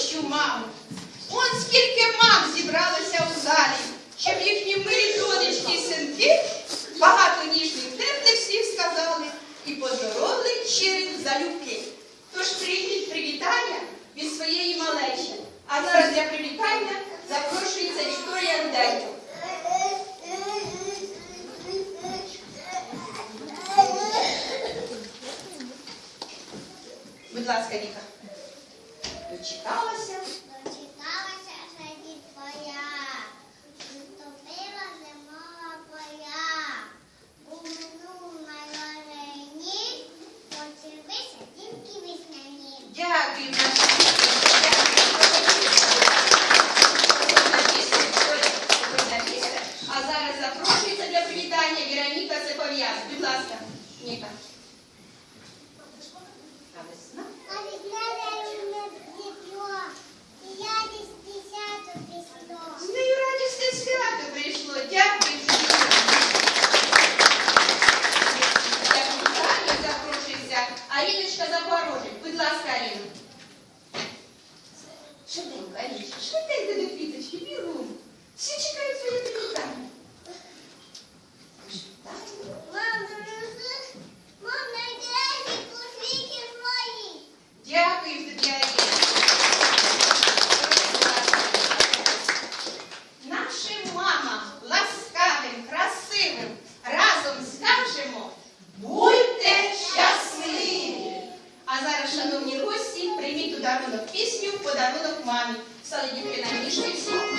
що маму. Он скільки мам зібралося у залі, щоб їхні милі донечки синки багато ніжних темних слів сказали і поздоровили щирих залюбки. Тож прийміть привітання від своєї малечі. А зараз для привітання запрошується Вікторія Анденко. Будь ласка, Ніка. Дочекалася. Дочекалася жені твоя, наступила зимова поя. У минулому рені почалися дімки весняні. Дякую. Сьогодні пісня, сьогодні пісня. А зараз запрошується для привітання Віроніка Цепов'яз. Будь ласка, Ніка. А весна? А від мене тепло, і радість десяту пішло. З нею радісне свято прийшло. Дякую. Для привітання запрошується Аріночка Запорожець. Будь ласка, Аріна. Аріночка, швиденько до квіточки, бігом. Всі чекають своє привітання. Вітаю. Мам, дружи, мам, кушвіки мої. Дякую Аріна. Нашим мамам ласкавим, красивим разом скажемо Будьте щасливі! А зараз, шановні гості, прийміть у пісню подарунок мамі. Saya juga.